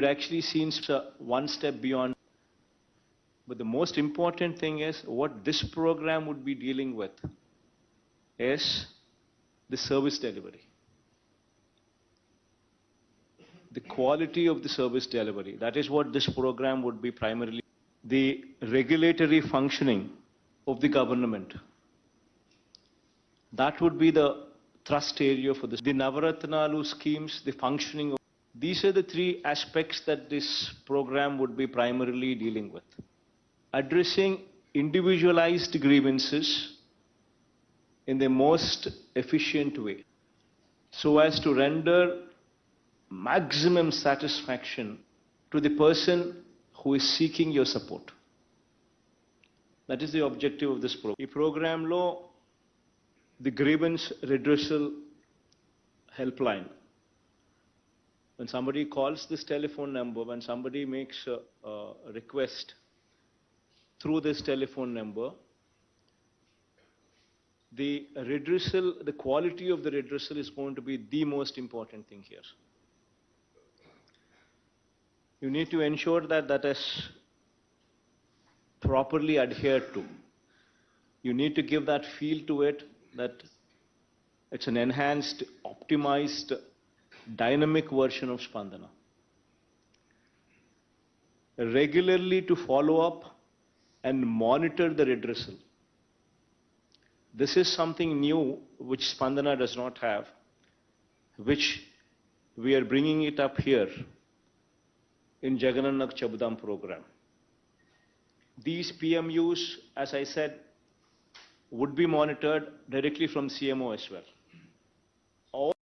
actually seen one step beyond. But the most important thing is what this program would be dealing with is the service delivery. The quality of the service delivery. That is what this program would be primarily. The regulatory functioning of the government. That would be the thrust area for this. The Navaratnalu schemes, the functioning of. These are the three aspects that this program would be primarily dealing with. Addressing individualized grievances in the most efficient way so as to render maximum satisfaction to the person who is seeking your support. That is the objective of this program. The program law, the grievance redressal helpline. When somebody calls this telephone number, when somebody makes a, a request through this telephone number, the redressal, the quality of the redressal is going to be the most important thing here. You need to ensure that that is properly adhered to. You need to give that feel to it that it's an enhanced, optimized, dynamic version of Spandana. Regularly to follow up and monitor the redressal. This is something new which Spandana does not have, which we are bringing it up here in Jagananna Chebudam program. These PMUs, as I said, would be monitored directly from CMO as well.